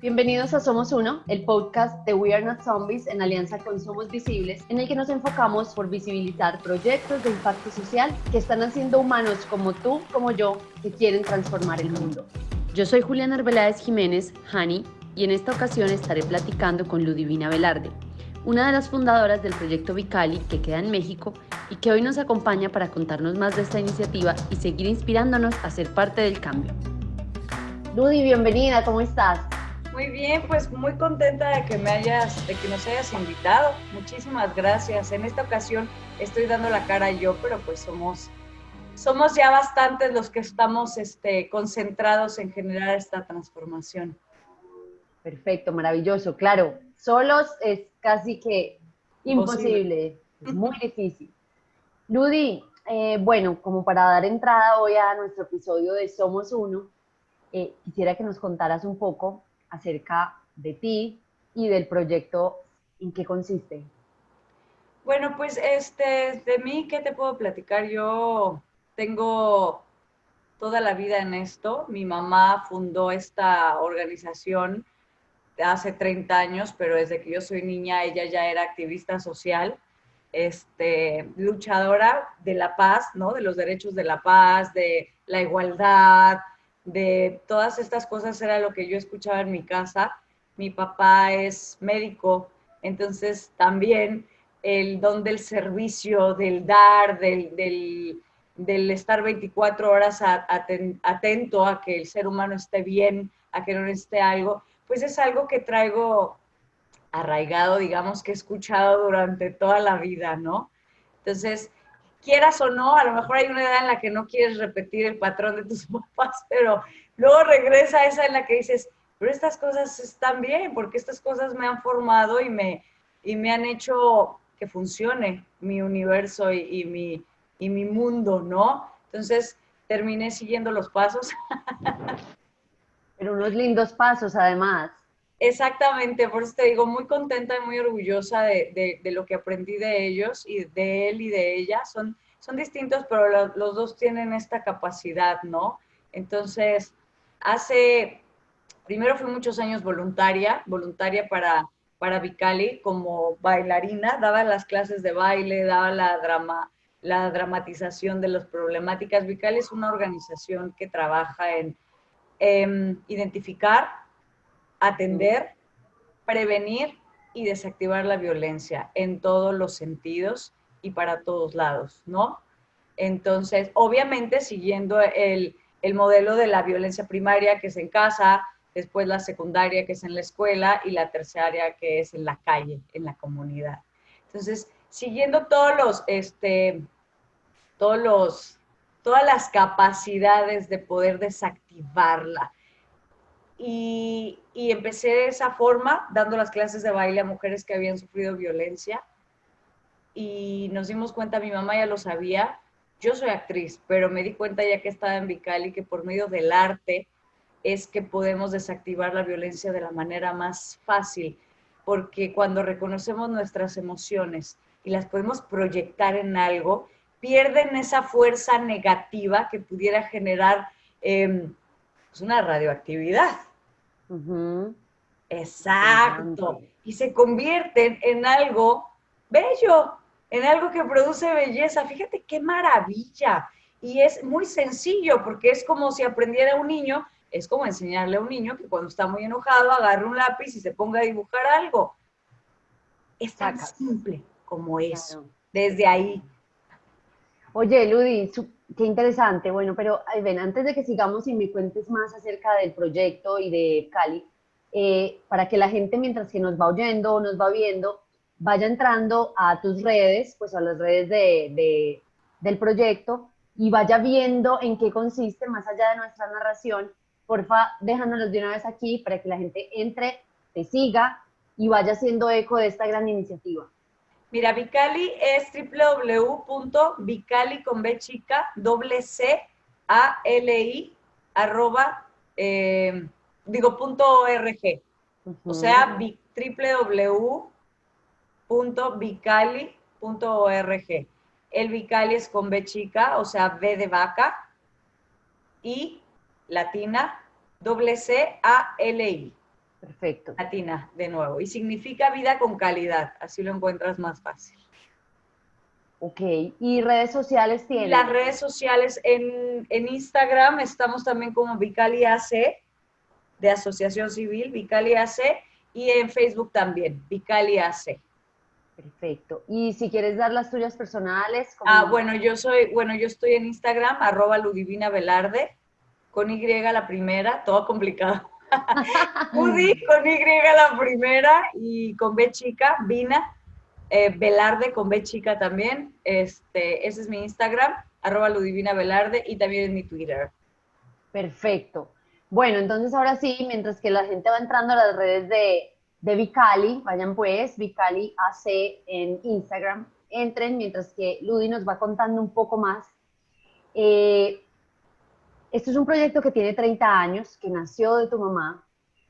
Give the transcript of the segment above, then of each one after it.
Bienvenidos a Somos Uno, el podcast de We Are Not Zombies en alianza con Somos Visibles, en el que nos enfocamos por visibilizar proyectos de impacto social que están haciendo humanos como tú, como yo, que quieren transformar el mundo. Yo soy Juliana Arbeláez Jiménez, Hani, y en esta ocasión estaré platicando con Ludivina Velarde, una de las fundadoras del proyecto Vicali que queda en México y que hoy nos acompaña para contarnos más de esta iniciativa y seguir inspirándonos a ser parte del cambio. Ludi, bienvenida, ¿cómo estás? Muy bien, pues muy contenta de que me hayas, de que nos hayas invitado. Muchísimas gracias. En esta ocasión estoy dando la cara yo, pero pues somos, somos ya bastantes los que estamos este, concentrados en generar esta transformación. Perfecto, maravilloso. Claro, solos es casi que imposible, muy difícil. Ludi, eh, bueno, como para dar entrada hoy a nuestro episodio de Somos Uno, eh, quisiera que nos contaras un poco acerca de ti y del proyecto, ¿en qué consiste? Bueno, pues este, de mí, ¿qué te puedo platicar? Yo tengo toda la vida en esto. Mi mamá fundó esta organización hace 30 años, pero desde que yo soy niña ella ya era activista social, este, luchadora de la paz, ¿no? De los derechos de la paz, de la igualdad, de todas estas cosas era lo que yo escuchaba en mi casa. Mi papá es médico, entonces también el don del servicio, del dar, del, estar 24 horas atento a que el ser humano esté bien, a que no esté algo, pues es algo que traigo arraigado, digamos, que he escuchado durante toda la vida, ¿no? Entonces, quieras o no, a lo mejor hay una edad en la que no quieres repetir el patrón de tus papás, pero luego regresa esa en la que dices, pero estas cosas están bien, porque estas cosas me han formado y me, y me han hecho que funcione mi universo y, mi, y mi mundo, ¿no? Entonces terminé siguiendo los pasos. Pero unos lindos pasos además. Exactamente, por eso te digo, muy contenta y muy orgullosa de, lo que aprendí de ellos y de él y de ella. Son, son distintos, pero los dos tienen esta capacidad, ¿no? Entonces, hace, primero fui muchos años voluntaria, voluntaria para, para Vicali como bailarina, daba las clases de baile, daba la, drama, la dramatización de las problemáticas. Vicali es una organización que trabaja en identificar atender, prevenir y desactivar la violencia en todos los sentidos y para todos lados, ¿no? Entonces, obviamente siguiendo el, modelo de la violencia primaria que es en casa, después la secundaria que es en la escuela y la terciaria que es en la calle, en la comunidad. Entonces, siguiendo todos los, este, todos los, todas las capacidades de poder desactivarla, y, empecé de esa forma, dando las clases de baile a mujeres que habían sufrido violencia. Y nos dimos cuenta, mi mamá ya lo sabía, yo soy actriz, pero me di cuenta ya que estaba en Vicali que por medio del arte es que podemos desactivar la violencia de la manera más fácil, porque cuando reconocemos nuestras emociones y las podemos proyectar en algo, pierden esa fuerza negativa que pudiera generar pues, una radioactividad. Exacto. Y se convierten en algo bello, en algo que produce belleza. Fíjate qué maravilla. Y es muy sencillo porque es como si aprendiera un niño, es como enseñarle a un niño que cuando está muy enojado agarre un lápiz y se ponga a dibujar algo. Es tan simple como eso, desde ahí. Oye, Ludi, Qué interesante, bueno, pero ven, antes de que sigamos y me cuentes más acerca del proyecto y de Cali, eh, para que la gente mientras que nos va oyendo o nos va viendo, vaya entrando a tus redes, pues a las redes de, del proyecto y vaya viendo en qué consiste más allá de nuestra narración. Porfa, déjanos de una vez aquí para que la gente entre, te siga y vaya haciendo eco de esta gran iniciativa. Mira, Vicali es www.vicali con B chica, doble C, A, L, I, arroba, eh, digo, punto org. O sea, www.vicali.org. El Vicali es con B chica, o sea, B de vaca, y latina, doble C, A, L, I. Perfecto. Latina, de nuevo. Y significa vida con calidad, así lo encuentras más fácil. Ok, ¿y redes sociales tienen? Las redes sociales en, Instagram estamos también como Vicali AC, de Asociación Civil, Vicali AC, y en Facebook también, Vicali AC. Perfecto. Y si quieres dar las tuyas personales. Ah, bueno, yo soy, bueno, yo estoy en Instagram, arroba Ludivina Velarde, con Y la primera, todo complicado. Udi con Y la primera y con B chica, Vina, eh, Velarde con B chica también. Este, ese es mi Instagram, arroba Ludivina Velarde y también es mi Twitter. Perfecto. Bueno, entonces ahora sí, mientras que la gente va entrando a las redes de, de Vicali, vayan pues, Vicali AC en Instagram, entren mientras que Ludi nos va contando un poco más. Eh, esto es un proyecto que tiene 30 años, que nació de tu mamá.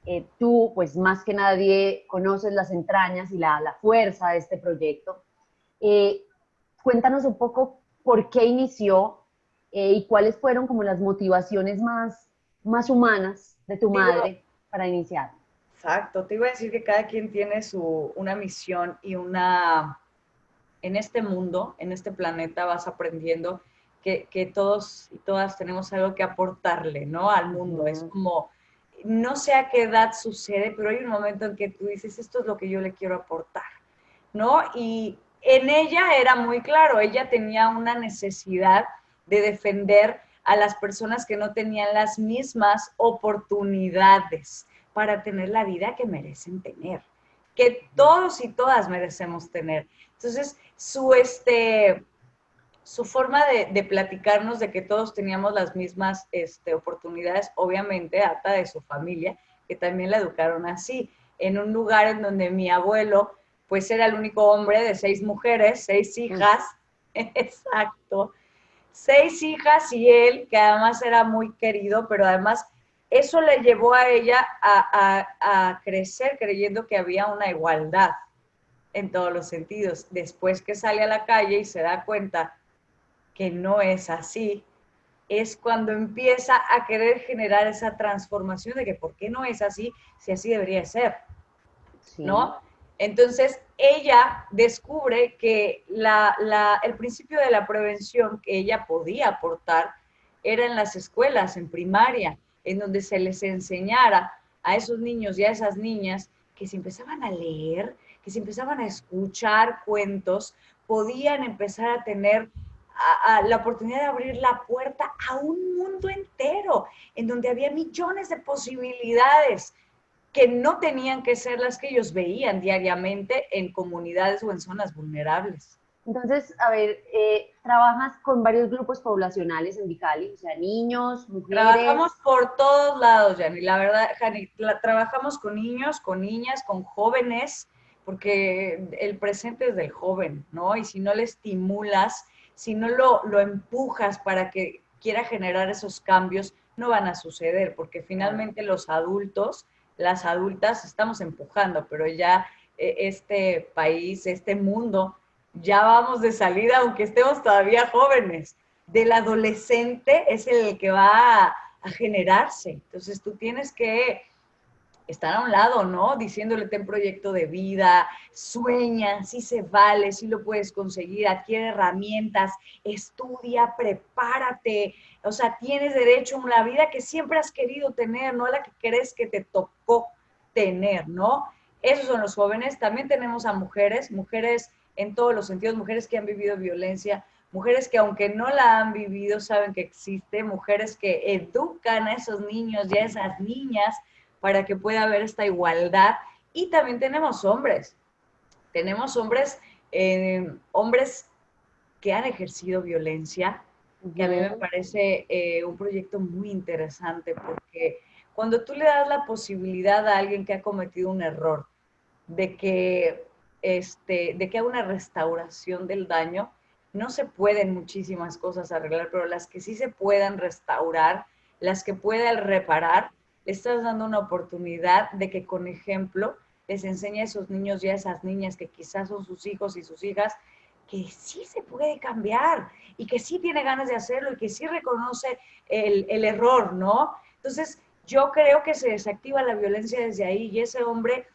Eh, tú, pues más que nadie, conoces las entrañas y la, la fuerza de este proyecto. Eh, cuéntanos un poco por qué inició eh, y cuáles fueron como las motivaciones más, más humanas de tu madre para iniciar. Exacto, te iba a decir que cada quien tiene su, una misión y una, en este mundo, en este planeta vas aprendiendo que, todos y todas tenemos algo que aportarle, ¿no? Al mundo. Es como, no sé a qué edad sucede, pero hay un momento en que tú dices, esto es lo que yo le quiero aportar, ¿no? Y en ella era muy claro, ella tenía una necesidad de defender a las personas que no tenían las mismas oportunidades para tener la vida que merecen tener, que todos y todas merecemos tener. Entonces, su, este, su forma de, platicarnos de que todos teníamos las mismas este, oportunidades, obviamente ata de su familia, que también la educaron así, en un lugar en donde mi abuelo, pues era el único hombre de seis mujeres, seis hijas, exacto, seis hijas y él, que además era muy querido, pero además eso le llevó a ella a, a crecer creyendo que había una igualdad en todos los sentidos. Después que sale a la calle y se da cuenta que no es así, es cuando empieza a querer generar esa transformación de que por qué no es así, si así debería ser, ¿no? Entonces, ella descubre que el principio de la prevención que ella podía aportar era en las escuelas, en primaria, en donde se les enseñara a esos niños y a esas niñas que se empezaban a leer, que se empezaban a escuchar cuentos, podían empezar a tener la oportunidad de abrir la puerta a un mundo entero, en donde había millones de posibilidades que no tenían que ser las que ellos veían diariamente en comunidades o en zonas vulnerables. Entonces, a ver, eh, trabajas con varios grupos poblacionales en Vicali, o sea, niños, mujeres. Trabajamos por todos lados, Jani. La verdad, Jani, trabajamos con niños, con niñas, con jóvenes, porque el presente es del joven, ¿no? Y si no le estimulas si no lo, lo empujas para que quiera generar esos cambios, no van a suceder, porque finalmente los adultos, las adultas, estamos empujando, pero ya eh, este país, este mundo, ya vamos de salida, aunque estemos todavía jóvenes. Del adolescente es el que va a, a generarse. Entonces tú tienes que estar a un lado, ¿no? Diciéndole, ten proyecto de vida, sueña, sí se vale, sí lo puedes conseguir, adquiere herramientas, estudia, prepárate. O sea, tienes derecho a una vida que siempre has querido tener, no la que crees que te tocó tener, ¿no? Esos son los jóvenes. También tenemos a mujeres, mujeres en todos los sentidos, mujeres que han vivido violencia, mujeres que aunque no la han vivido saben que existe, mujeres que educan a esos niños y a esas niñas para que pueda haber esta igualdad. Y también tenemos hombres. Tenemos hombres, eh, hombres que han ejercido violencia, que a mí me parece eh, un proyecto muy interesante porque cuando tú le das la posibilidad a alguien que ha cometido un error de que, este, de que haga una restauración del daño, no se pueden muchísimas cosas arreglar, pero las que sí se puedan restaurar, las que puedan reparar, estás dando una oportunidad de que con ejemplo les enseñe a esos niños y a esas niñas que quizás son sus hijos y sus hijas, que sí se puede cambiar y que sí tiene ganas de hacerlo y que sí reconoce el error, ¿no? Entonces, yo creo que se desactiva la violencia desde ahí y ese hombre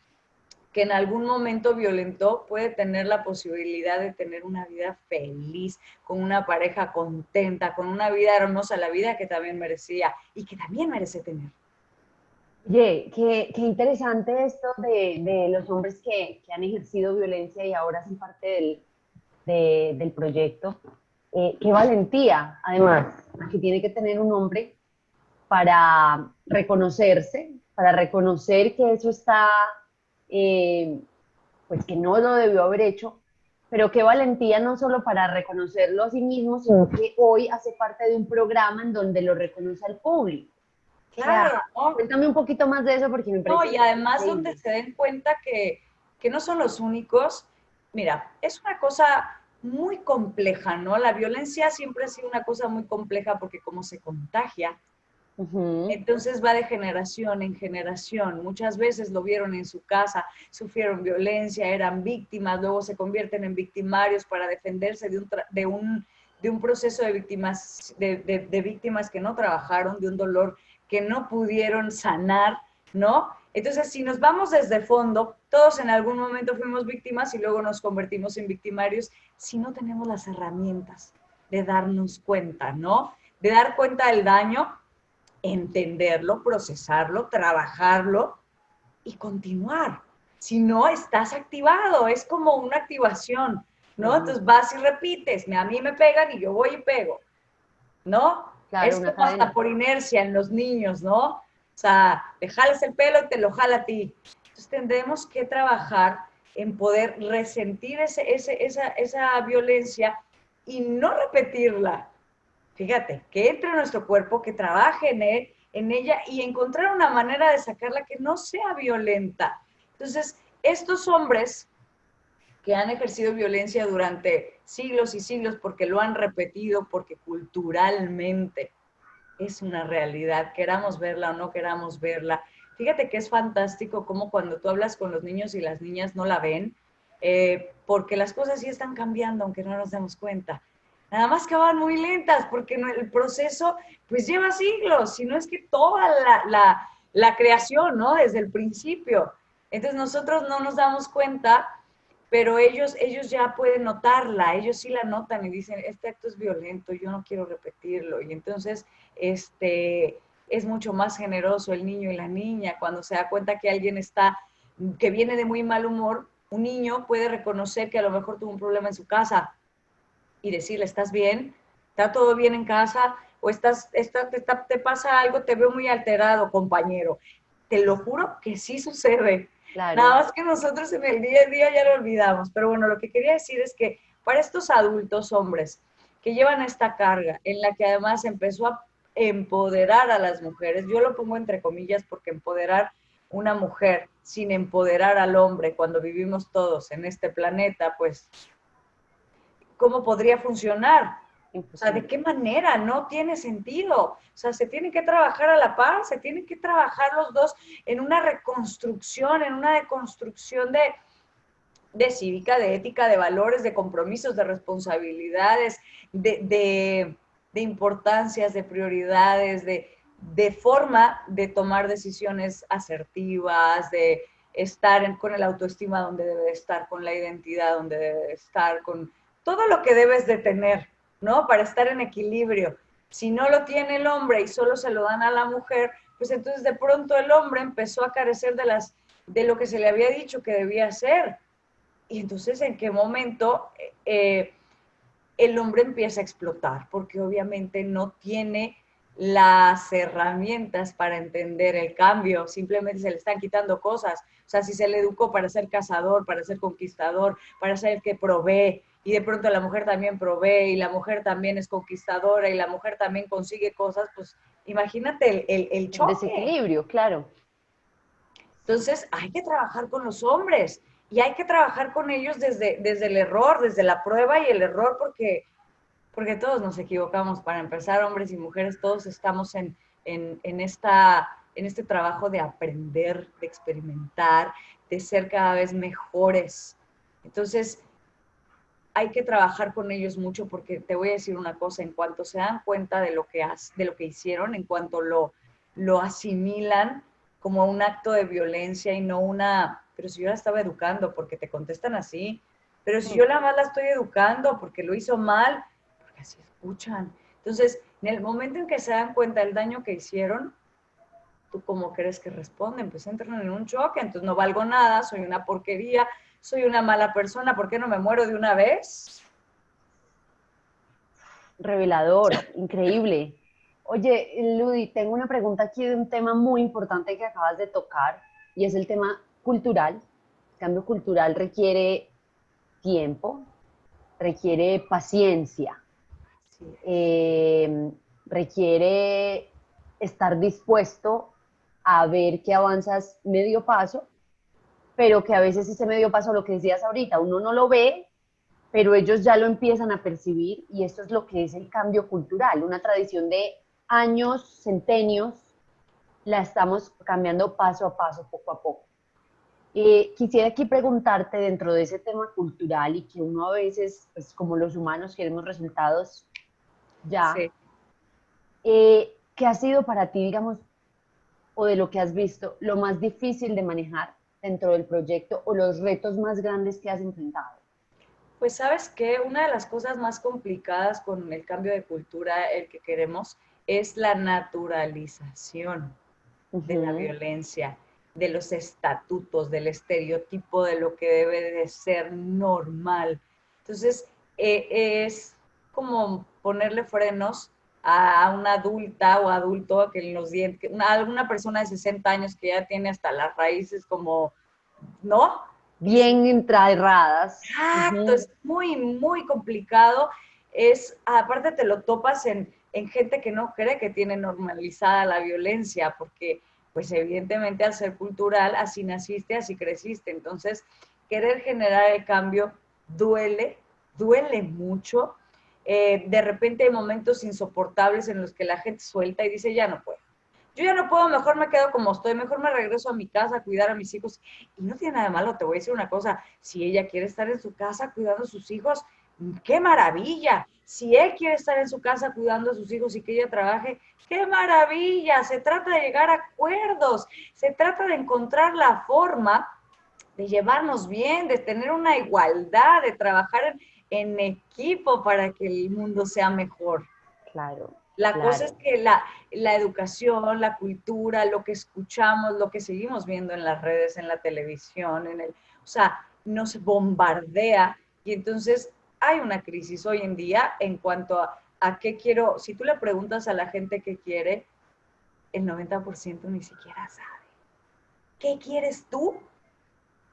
que en algún momento violentó puede tener la posibilidad de tener una vida feliz, con una pareja contenta, con una vida hermosa, la vida que también merecía y que también merece tener. Oye, qué, qué, interesante esto de, de los hombres que, que, han ejercido violencia y ahora son parte del, de, del proyecto. Eh, qué valentía, además, que tiene que tener un hombre para reconocerse, para reconocer que eso está eh, pues que no lo debió haber hecho, pero qué valentía no solo para reconocerlo a sí mismo, sino que hoy hace parte de un programa en donde lo reconoce al público. Claro. Cuéntame un poquito más de eso porque me parece... No, y además donde se den cuenta que, que no son los únicos. Mira, es una cosa muy compleja, ¿no? La violencia siempre ha sido una cosa muy compleja porque como se contagia, entonces va de generación en generación. Muchas veces lo vieron en su casa, sufrieron violencia, eran víctimas, luego se convierten en victimarios para defenderse de un, de un, de un proceso de víctimas, de, de, víctimas que no trabajaron, de un dolor que no pudieron sanar, ¿no? Entonces, si nos vamos desde fondo, todos en algún momento fuimos víctimas y luego nos convertimos en victimarios si no tenemos las herramientas de darnos cuenta, ¿no? De dar cuenta del daño entenderlo, procesarlo, trabajarlo y continuar. Si no, estás activado, es como una activación, ¿no? Entonces vas y repites, a mí me pegan y yo voy y pego, ¿no? Es como hasta por inercia en los niños, ¿no? O sea, te jalas el pelo y te lo jala a ti. Entonces tendremos que trabajar en poder resentir ese, esa, esa violencia y no repetirla, Fíjate, que entre en nuestro cuerpo, que trabaje en, él, en ella y encontrar una manera de sacarla que no sea violenta. Entonces, estos hombres que han ejercido violencia durante siglos y siglos porque lo han repetido, porque culturalmente es una realidad, queramos verla o no queramos verla. Fíjate que es fantástico como cuando tú hablas con los niños y las niñas no la ven, eh, porque las cosas sí están cambiando, aunque no nos demos cuenta nada más que van muy lentas porque el proceso pues lleva siglos, si no es que toda la, creación, ¿no? Desde el principio. Entonces nosotros no nos damos cuenta, pero ellos, ellos ya pueden notarla, ellos sí la notan y dicen, este acto es violento, yo no quiero repetirlo. Y entonces, este, es mucho más generoso el niño y la niña cuando se da cuenta que alguien está, que viene de muy mal humor, un niño puede reconocer que a lo mejor tuvo un problema en su casa, y decirle, ¿estás bien? ¿Está todo bien en casa? ¿O estás, está, te, pasa algo? Te veo muy alterado, compañero. Te lo juro que sí sucede. Nada más que nosotros en el día a día ya lo olvidamos. Pero bueno, lo que quería decir es que para estos adultos hombres que llevan esta carga, en la que además empezó a empoderar a las mujeres, yo lo pongo entre comillas porque empoderar una mujer sin empoderar al hombre cuando vivimos todos en este planeta, pues cómo podría funcionar. O sea, ¿de qué manera? No tiene sentido. O sea, se tiene que trabajar a la par, se tienen que trabajar los dos en una reconstrucción, en una deconstrucción de, de cívica, de ética, de valores, de compromisos, de responsabilidades, de, de, importancias, de prioridades, de, de forma de tomar decisiones asertivas, de estar con el autoestima donde debe estar, con la identidad donde debe estar, con todo lo que debes de tener, ¿no? Para estar en equilibrio. Si no lo tiene el hombre y solo se lo dan a la mujer, pues entonces de pronto el hombre empezó a carecer de, las, de lo que se le había dicho que debía hacer. Y entonces, ¿en qué momento eh, el hombre empieza a explotar? Porque obviamente no tiene las herramientas para entender el cambio, simplemente se le están quitando cosas. O sea, si se le educó para ser cazador, para ser conquistador, para ser el que provee, y de pronto la mujer también provee y la mujer también es conquistadora y la mujer también consigue cosas, pues imagínate el, el, choque. Desequilibrio, claro. Entonces hay que trabajar con los hombres y hay que trabajar con ellos desde, desde el error, desde la prueba y el error, porque, porque todos nos equivocamos. Para empezar, hombres y mujeres, todos estamos en, en, en, esta, en este trabajo de aprender, de experimentar, de ser cada vez mejores. Entonces, hay que trabajar con ellos mucho porque te voy a decir una cosa, en cuanto se dan cuenta de lo que, has, de lo que hicieron, en cuanto lo, lo asimilan como un acto de violencia y no una, pero si yo la estaba educando, porque te contestan así, pero si yo la más la estoy educando porque lo hizo mal, porque así escuchan. Entonces, en el momento en que se dan cuenta del daño que hicieron, ¿tú cómo crees que responden? Pues entran en un choque, entonces no valgo nada, soy una porquería, soy una mala persona, ¿por qué no me muero de una vez? Revelador, increíble. Oye, Ludi, tengo una pregunta aquí de un tema muy importante que acabas de tocar y es el tema cultural. El cambio cultural requiere tiempo, requiere paciencia, eh, requiere estar dispuesto a ver que avanzas medio paso, pero que a veces ese medio paso, lo que decías ahorita, uno no lo ve, pero ellos ya lo empiezan a percibir y esto es lo que es el cambio cultural, una tradición de años, centenios, la estamos cambiando paso a paso, poco a poco. Eh, quisiera aquí preguntarte dentro de ese tema cultural y que uno a veces, pues como los humanos queremos resultados ya, eh, ¿qué ha sido para ti, digamos, o de lo que has visto, lo más difícil de manejar dentro del proyecto o los retos más grandes que has enfrentado? Pues sabes que una de las cosas más complicadas con el cambio de cultura, el que queremos, es la naturalización de la violencia, de los estatutos, del estereotipo de lo que debe de ser normal. Entonces, eh, es como ponerle frenos a una adulta o adulto que en los dientes, alguna persona de 60 años que ya tiene hasta las raíces como, ¿no? Bien entraerradas. Exacto, es muy, muy complicado. Es, aparte te lo topas en, en gente que no cree que tiene normalizada la violencia, porque pues evidentemente al ser cultural, así naciste, así creciste. Entonces, querer generar el cambio duele, duele mucho. Eh, de repente hay momentos insoportables en los que la gente suelta y dice, ya no puedo. Yo ya no puedo, mejor me quedo como estoy, mejor me regreso a mi casa a cuidar a mis hijos. Y no tiene nada de malo, te voy a decir una cosa, si ella quiere estar en su casa cuidando a sus hijos, qué maravilla. Si él quiere estar en su casa cuidando a sus hijos y que ella trabaje, qué maravilla. Se trata de llegar a acuerdos, se trata de encontrar la forma de llevarnos bien, de tener una igualdad, de trabajar en, equipo para que el mundo sea mejor. Claro. La cosa es que la, la, educación, la cultura, lo que escuchamos, lo que seguimos viendo en las redes, en la televisión, en el, o sea, nos bombardea y entonces hay una crisis hoy en día en cuanto a, a qué quiero. Si tú le preguntas a la gente qué quiere, el 90% ni siquiera sabe. ¿Qué quieres tú?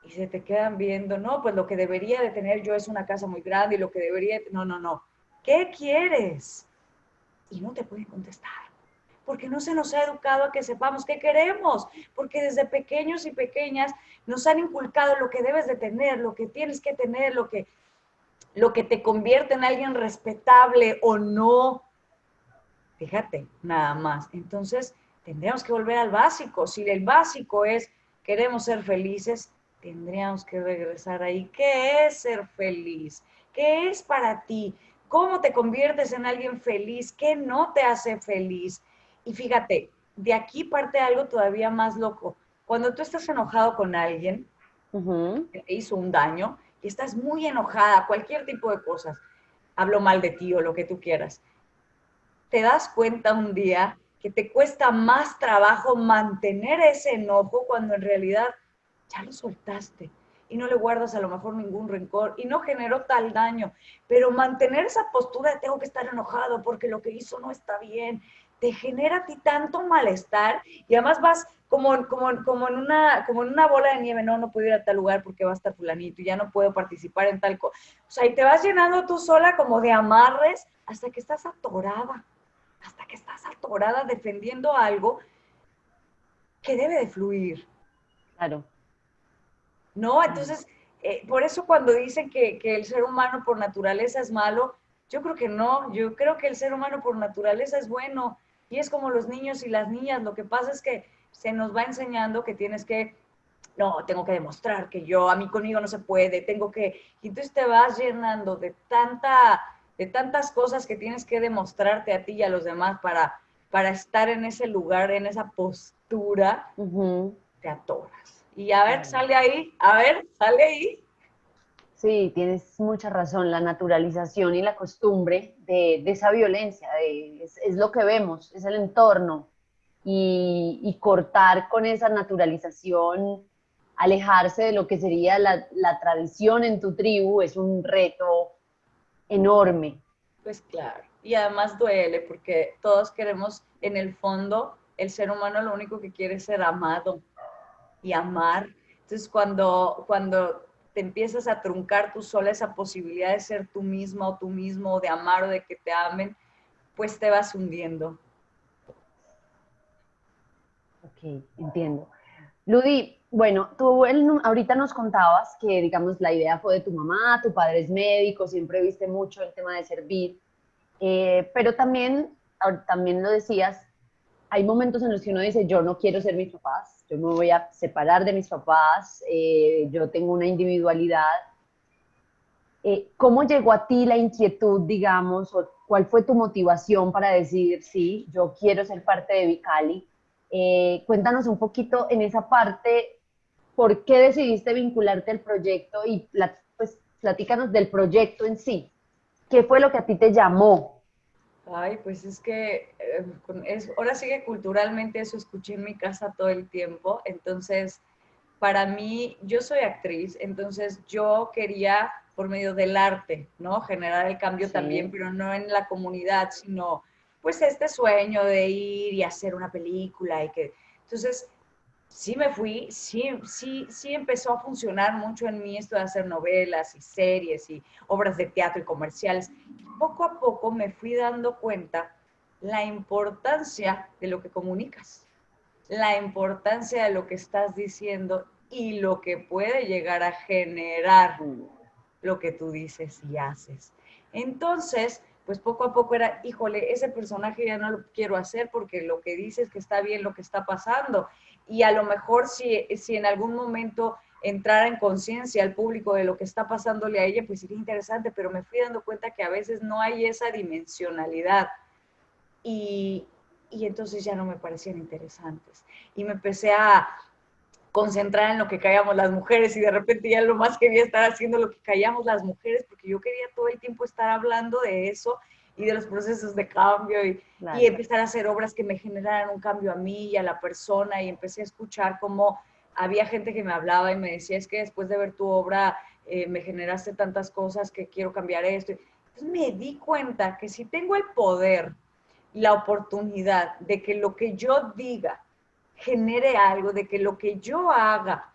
Y se te quedan viendo, no, pues lo que debería de tener yo es una casa muy grande y lo que debería, no, no, no. ¿Qué quieres? Y no te pueden contestar porque no se nos ha educado a que sepamos qué queremos, porque desde pequeños y pequeñas nos han inculcado lo que debes de tener, lo que tienes que tener, lo que lo que te convierte en alguien respetable o no. Fíjate, nada más. Entonces, tendríamos que volver al básico. Si el básico es queremos ser felices, tendríamos que regresar ahí. ¿Qué es ser feliz? ¿Qué es para ti? ¿Cómo te conviertes en alguien feliz? ¿Qué no te hace feliz? Y fíjate, de aquí parte algo todavía más loco. Cuando tú estás enojado con alguien que te hizo un daño, y estás muy enojada, cualquier tipo de cosas, hablo mal de ti o lo que tú quieras, te das cuenta un día que te cuesta más trabajo mantener ese enojo cuando en realidad ya lo soltaste y no le guardas a lo mejor ningún rencor y no generó tal daño, pero mantener esa postura de tengo que estar enojado porque lo que hizo no está bien, te genera a ti tanto malestar y además vas como, como, como, en una, como en una bola de nieve, no, no puedo ir a tal lugar porque va a estar fulanito y ya no puedo participar en tal cosa. O sea, y te vas llenando tú sola como de amarres hasta que estás atorada, hasta que estás atorada defendiendo algo que debe de fluir. Claro. ¿No? Entonces, eh, por eso cuando dicen que, que el ser humano por naturaleza es malo, yo creo que no, yo creo que el ser humano por naturaleza es bueno. Y es como los niños y las niñas, lo que pasa es que se nos va enseñando que tienes que, no, tengo que demostrar que yo, a mí conmigo no se puede, tengo que, y entonces te vas llenando de tanta, de tantas cosas que tienes que demostrarte a ti y a los demás para, para estar en ese lugar, en esa postura, te atoras. Y a ver, sale ahí, a ver, sale ahí. Sí, tienes mucha razón, la naturalización y la costumbre de, esa violencia, es, lo que vemos, es el entorno. Y, cortar con esa naturalización, alejarse de lo que sería la, la tradición en tu tribu, es un reto enorme. Pues claro y además duele porque todos queremos, en el fondo, el ser humano lo único que quiere es ser amado y amar. Entonces, cuando, cuando te empiezas a truncar tú sola esa posibilidad de ser tú misma o tú mismo, de amar o de que te amen, pues te vas hundiendo. Ok, entiendo. Ludi, bueno, tú ahorita nos contabas que, digamos, la idea fue de tu mamá, tu padre es médico, siempre viste mucho el tema de servir. Eh, pero también, también lo decías, hay momentos en los que uno dice, yo no quiero ser mis papás, yo me voy a separar de mis papás, eh, yo tengo una individualidad. Eh, ¿Cómo llegó a ti la inquietud, digamos, o cuál fue tu motivación para decir, sí, yo quiero ser parte de Vicali? cuéntanos un poquito en esa parte, ¿por qué decidiste vincularte al proyecto y pues, platícanos del proyecto en sí? ¿Qué fue lo que a ti te llamó? Ay, pues es que eh, es, ahora sí que culturalmente eso escuché en mi casa todo el tiempo, entonces para mí, yo soy actriz, entonces yo quería por medio del arte, ¿no? Generar el cambio también, pero no en la comunidad, sino pues este sueño de ir y hacer una película y que... Entonces, sí me fui, sí, sí, sí empezó a funcionar mucho en mí esto de hacer novelas y series y obras de teatro y comerciales. Poco a poco me fui dando cuenta la importancia de lo que comunicas, la importancia de lo que estás diciendo y lo que puede llegar a generar lo que tú dices y haces. Entonces, pues poco a poco era, híjole, ese personaje ya no lo quiero hacer porque lo que dices que está bien lo que está pasando y a lo mejor si, si en algún momento entrara en conciencia al público de lo que está pasándole a ella, pues sería interesante, pero me fui dando cuenta que a veces no hay esa dimensionalidad y, y entonces ya no me parecían interesantes. Y me empecé a concentrar en lo que callamos las mujeres y de repente ya lo más quería estar haciendo lo que callamos las mujeres porque yo quería todo el tiempo estar hablando de eso y de los procesos de cambio y, y, empezar a hacer obras que me generaran un cambio a mí y a la persona y empecé a escuchar cómo había gente que me hablaba y me decía, es que después de ver tu obra eh, me generaste tantas cosas que quiero cambiar esto. Entonces me di cuenta que si tengo el poder y la oportunidad de que lo que yo diga genere algo, de que lo que yo haga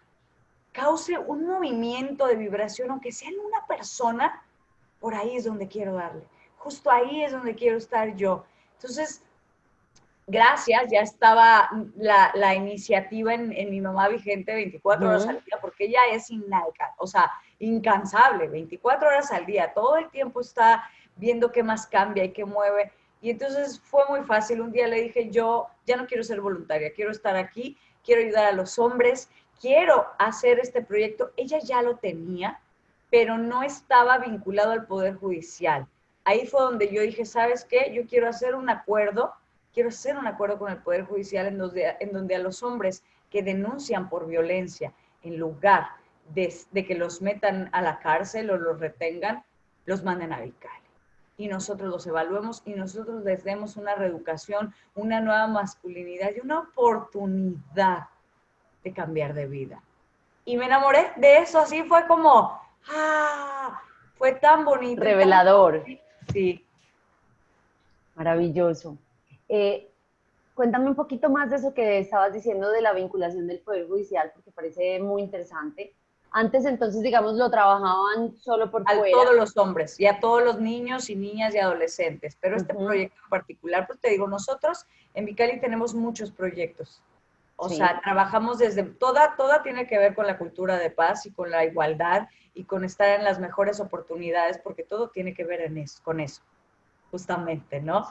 cause un movimiento de vibración, aunque sea en una persona, por ahí es donde quiero darle justo ahí es donde quiero estar yo. Entonces, gracias, ya estaba la, iniciativa en, mi mamá vigente 24 horas al día, porque ella es inalcanzable, o sea, incansable, 24 horas al día, todo el tiempo está viendo qué más cambia y qué mueve. Y entonces fue muy fácil. Un día le dije, yo ya no quiero ser voluntaria, quiero estar aquí, quiero ayudar a los hombres, quiero hacer este proyecto. Ella ya lo tenía, pero no estaba vinculado al Poder Judicial ahí fue donde yo dije, ¿sabes qué? Yo quiero hacer un acuerdo, quiero hacer un acuerdo con el Poder Judicial en donde, en donde a los hombres que denuncian por violencia, en lugar de, que los metan a la cárcel o los retengan, los manden a Vicali. Y nosotros los evaluemos y nosotros les demos una reeducación, una nueva masculinidad y una oportunidad de cambiar de vida. Y me enamoré de eso, así fue como, ah, fue tan bonito. Revelador. Sí. Maravilloso. Eh, cuéntame un poquito más de eso que estabas diciendo de la vinculación del Poder Judicial, porque parece muy interesante. Antes entonces, digamos, lo trabajaban solo por a todos los hombres y a todos los niños y niñas y adolescentes, pero este proyecto en particular, pues te digo, nosotros en Vicali tenemos muchos proyectos. O sea, trabajamos desde, toda, toda tiene que ver con la cultura de paz y con la igualdad y con estar en las mejores oportunidades, porque todo tiene que ver en eso, con eso, justamente, ¿no?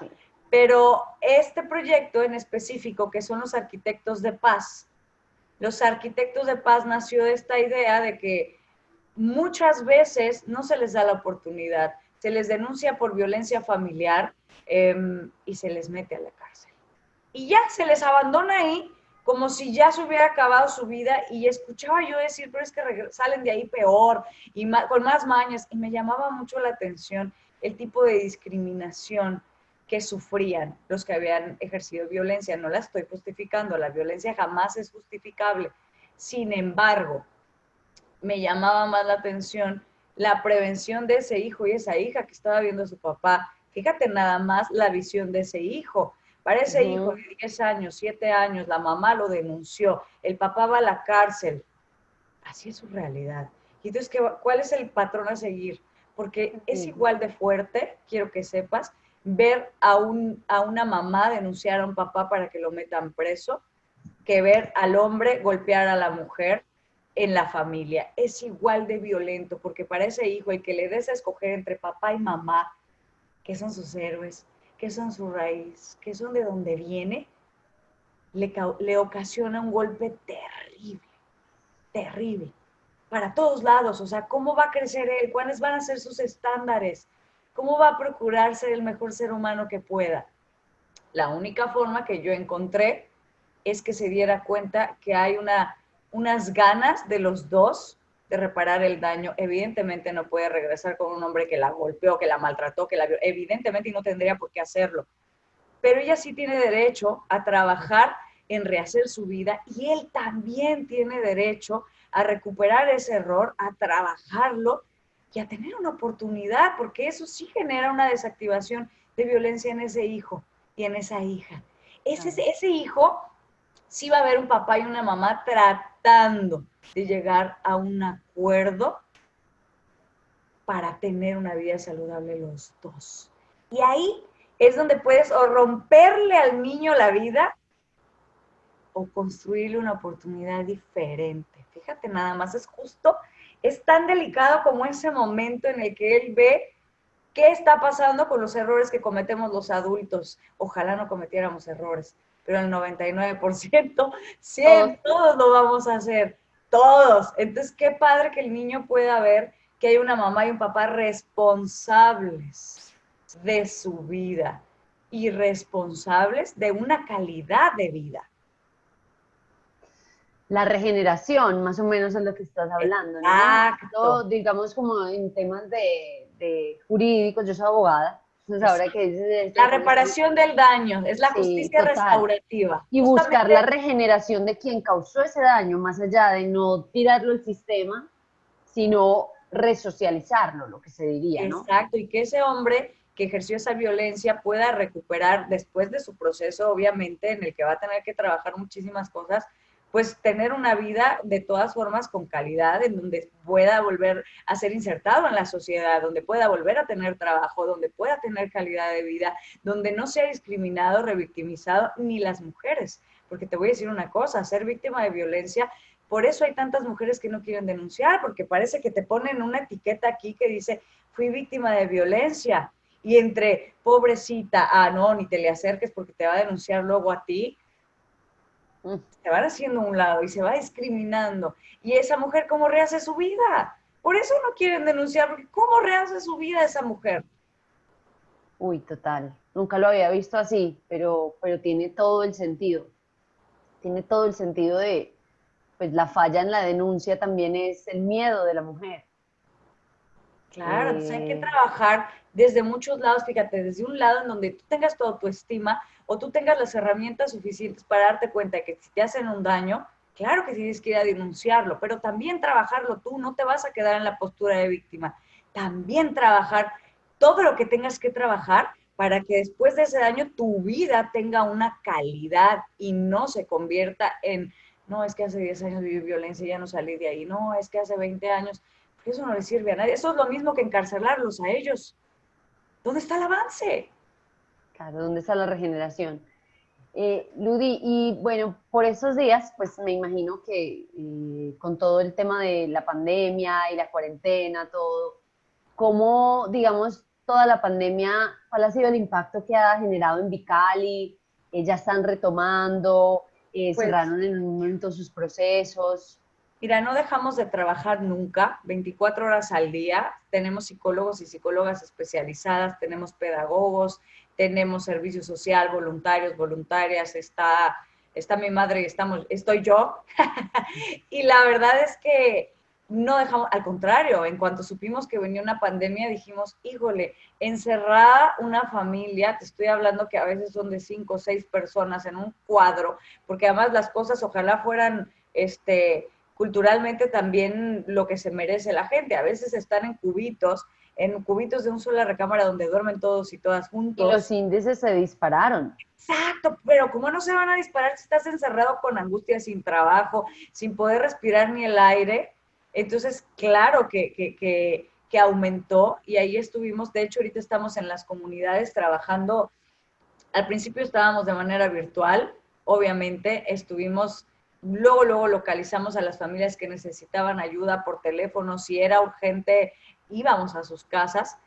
Pero este proyecto en específico, que son los arquitectos de paz, los arquitectos de paz nació de esta idea de que muchas veces no se les da la oportunidad, se les denuncia por violencia familiar em, y se les mete a la cárcel. y ya se les abandona ahí como si ya se hubiera acabado su vida y escuchaba yo decir, pero es que salen de ahí peor y con más mañas y me llamaba mucho la atención el tipo de discriminación que sufrían los que habían ejercido violencia. No la estoy justificando, la violencia jamás es justificable. Sin embargo, me llamaba más la atención la prevención de ese hijo y esa hija que estaba viendo a su papá. Fíjate nada más la visión de ese hijo. Para ese hijo de 10 años, 7 años, la mamá lo denunció, el papá va a la cárcel. Así es su realidad. Y entonces, ¿cuál es el patrón a seguir? Porque es igual de fuerte, quiero que sepas, ver a, un, a una mamá denunciar a un papá para que lo metan preso, que ver al hombre golpear a la mujer en la familia. Es igual de violento, porque para ese hijo, el que le des a escoger entre papá y mamá, que son sus héroes, que son su raíz, que son de donde viene, le, le ocasiona un golpe terrible, terrible, para todos lados. O sea, ¿cómo va a crecer él? ¿Cuáles van a ser sus estándares? ¿Cómo va a procurar ser el mejor ser humano que pueda? La única forma que yo encontré es que se diera cuenta que hay una, unas ganas de los dos de reparar el daño. Evidentemente no puede regresar con un hombre que la golpeó, que la maltrató, que la vio. Evidentemente no tendría por qué hacerlo. Pero ella sí tiene derecho a trabajar en rehacer su vida y él también tiene derecho a recuperar ese error, a trabajarlo y a tener una oportunidad, porque eso sí genera una desactivación de violencia en ese hijo y en esa hija. Ese, ese hijo sí va a haber un papá y una mamá tratando de llegar a un acuerdo para tener una vida saludable los dos. Y ahí es donde puedes o romperle al niño la vida o construirle una oportunidad diferente. Fíjate, nada más es justo es tan delicado como ese momento en el que él ve qué está pasando con los errores que cometemos los adultos. Ojalá no cometiéramos errores, pero el 99%, sí, todos lo vamos a hacer, todos. Entonces, qué padre que el niño pueda ver que hay una mamá y un papá responsables de su vida y responsables de una calidad de vida la regeneración, más o menos es lo que estás hablando, ¿no? digamos como en temas de, jurídicos, yo soy abogada, entonces ahora que dices... La reparación del daño, es la justicia restaurativa. Y buscar la regeneración de quien causó ese daño, más allá de no tirarlo al sistema, sino resocializarlo, lo que se diría, ¿no? Exacto, y que ese hombre que ejerció esa violencia pueda recuperar después de su proceso, obviamente, en el que va a tener que trabajar muchísimas cosas, pues tener una vida de todas formas con calidad, en donde pueda volver a ser insertado en la sociedad, donde pueda volver a tener trabajo, donde pueda tener calidad de vida, donde no sea discriminado, revictimizado, ni las mujeres. Porque te voy a decir una cosa, ser víctima de violencia, por eso hay tantas mujeres que no quieren denunciar, porque parece que te ponen una etiqueta aquí que dice, fui víctima de violencia. Y entre pobrecita, ah, no, ni te le acerques porque te va a denunciar luego a ti, se van haciendo un lado y se va discriminando. Y esa mujer, ¿cómo rehace su vida? Por eso no quieren denunciar, porque ¿cómo rehace su vida esa mujer? Uy, total. Nunca lo había visto así, pero, pero tiene todo el sentido. Tiene todo el sentido de, pues la falla en la denuncia también es el miedo de la mujer. Claro, entonces hay que eh. trabajar desde muchos lados, fíjate, desde un lado en donde tú tengas tu autoestima o tú tengas las herramientas suficientes para darte cuenta de que si te hacen un daño, claro que tienes que ir a denunciarlo, pero también trabajarlo tú, no te vas a quedar en la postura de víctima. También trabajar todo lo que tengas que trabajar para que después de ese daño tu vida tenga una calidad y no se convierta en, no, es que hace 10 años viví violencia y ya no salí de ahí, no, es que hace 20 años eso no le sirve a nadie. Eso es lo mismo que encarcelarlos a ellos. ¿Dónde está el avance? Claro, ¿dónde está la regeneración? Eh, Ludi, y bueno, por esos días, pues me imagino que eh, con todo el tema de la pandemia y la cuarentena, todo, ¿cómo, digamos, toda la pandemia, cuál ha sido el impacto que ha generado en Vicali? Eh, ¿Ya están retomando? Pues ¿Cerraron en un momento sus procesos? Mira, no dejamos de trabajar nunca, 24 horas al día. Tenemos psicólogos y psicólogas especializadas, tenemos pedagogos, tenemos servicio social, voluntarios, voluntarias, está, está mi madre y estamos, estoy yo. y la verdad es que no dejamos, al contrario, en cuanto supimos que venía una pandemia, dijimos, híjole, encerrada una familia, te estoy hablando que a veces son de cinco o seis personas en un cuadro, porque además las cosas ojalá fueran, este, culturalmente también lo que se merece la gente. A veces están en cubitos, en cubitos de un sola recámara donde duermen todos y todas juntos. Y los índices se dispararon. Exacto, pero ¿cómo no se van a disparar si estás encerrado con angustia, sin trabajo, sin poder respirar ni el aire? Entonces, claro que, que, que, aumentó y ahí estuvimos, de hecho ahorita estamos en las comunidades trabajando, al principio estábamos de manera virtual, obviamente estuvimos, luego, luego localizamos a las familias que necesitaban ayuda por teléfono, si era urgente íbamos a sus casas.